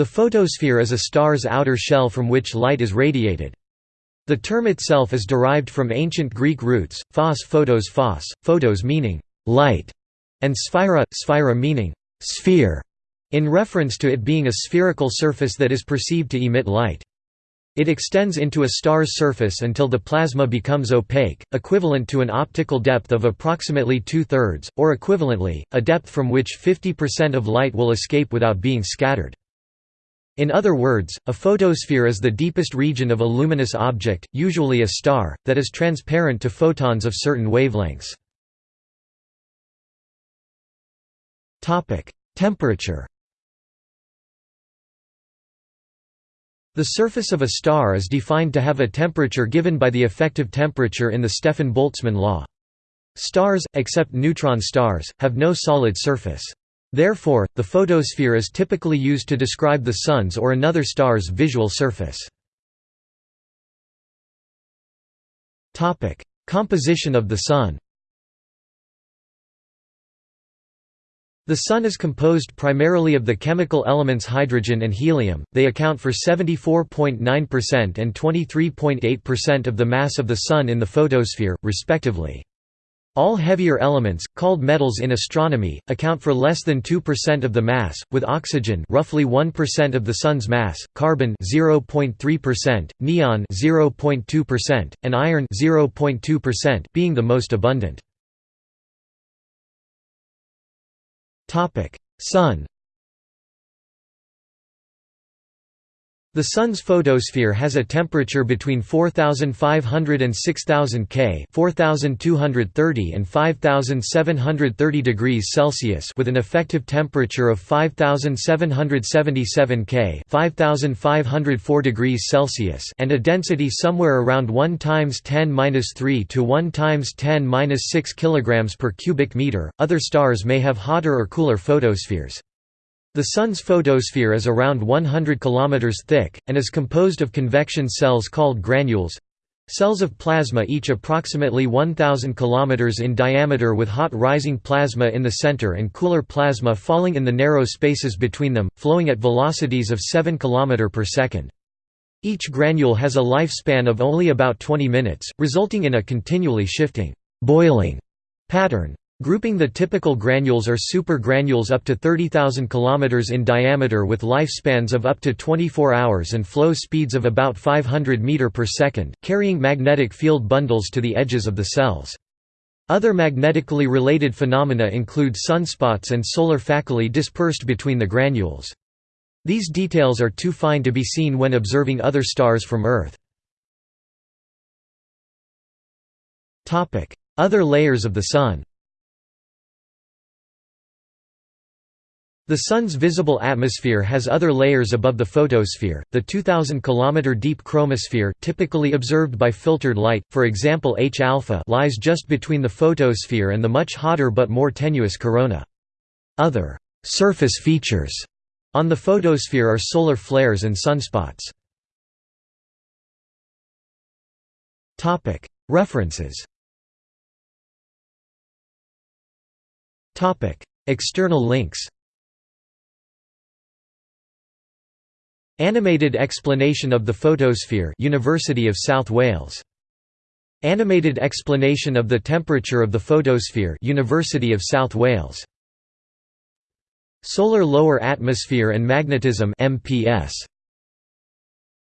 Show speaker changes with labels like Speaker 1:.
Speaker 1: The photosphere is a star's outer shell from which light is radiated. The term itself is derived from ancient Greek roots, phos photos phos, photos meaning light, and sphaira, sphaira meaning sphere, in reference to it being a spherical surface that is perceived to emit light. It extends into a star's surface until the plasma becomes opaque, equivalent to an optical depth of approximately two-thirds, or equivalently, a depth from which 50% of light will escape without being scattered. In other words, a photosphere is the deepest region of a luminous object, usually a star, that is transparent to photons of certain wavelengths. Temperature The surface of a star is defined to have a temperature given by the effective temperature in the Stefan-Boltzmann law. Stars, except neutron stars, have no solid surface. Therefore, the photosphere is typically used to describe the Sun's or another star's visual surface. Composition of the Sun The Sun is composed primarily of the chemical elements hydrogen and helium, they account for 74.9% and 23.8% of the mass of the Sun in the photosphere, respectively. All heavier elements, called metals in astronomy, account for less than 2% of the mass, with oxygen roughly 1% of the Sun's mass, carbon 0.3%, neon 0.2%, and iron 0.2% being the most abundant. Sun The Sun's photosphere has a temperature between 4500 and 6000 K 4230 and 5730 degrees Celsius with an effective temperature of 5777 K 5504 degrees Celsius and a density somewhere around 1 times 10^-3 to 1 times 10^-6 kg per cubic meter. Other stars may have hotter or cooler photospheres. The Sun's photosphere is around 100 km thick, and is composed of convection cells called granules—cells of plasma each approximately 1000 km in diameter with hot rising plasma in the center and cooler plasma falling in the narrow spaces between them, flowing at velocities of 7 km per second. Each granule has a lifespan of only about 20 minutes, resulting in a continually shifting boiling pattern. Grouping the typical granules are supergranules up to 30,000 km in diameter with lifespans of up to 24 hours and flow speeds of about 500 m per second, carrying magnetic field bundles to the edges of the cells. Other magnetically related phenomena include sunspots and solar faculae dispersed between the granules. These details are too fine to be seen when observing other stars from Earth. Other layers of the Sun The Sun's visible atmosphere has other layers above the photosphere, the 2,000 km deep chromosphere typically observed by filtered light, for example H-alpha lies just between the photosphere and the much hotter but more tenuous corona. Other «surface features» on the photosphere are solar flares and sunspots. References External links Animated explanation of the photosphere University of South Wales. Animated explanation of the temperature of the photosphere University of South Wales. Solar lower atmosphere and magnetism MPS